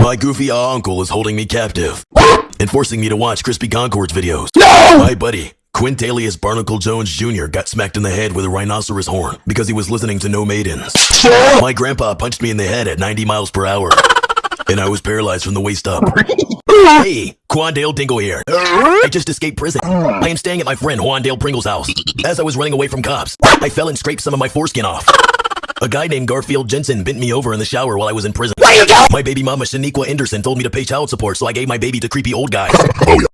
My goofy uncle is holding me captive and forcing me to watch Crispy Concord's videos. No! My buddy, Quintalius Barnacle Jones Jr. got smacked in the head with a rhinoceros horn because he was listening to No Maidens. My grandpa punched me in the head at 90 miles per hour. And I was paralyzed from the waist up. hey, Quandale Dingle here. I just escaped prison. I am staying at my friend Juandale Pringle's house. As I was running away from cops, I fell and scraped some of my foreskin off. A guy named Garfield Jensen bent me over in the shower while I was in prison. My baby mama Shaniqua Anderson told me to pay child support, so I gave my baby to creepy old guy.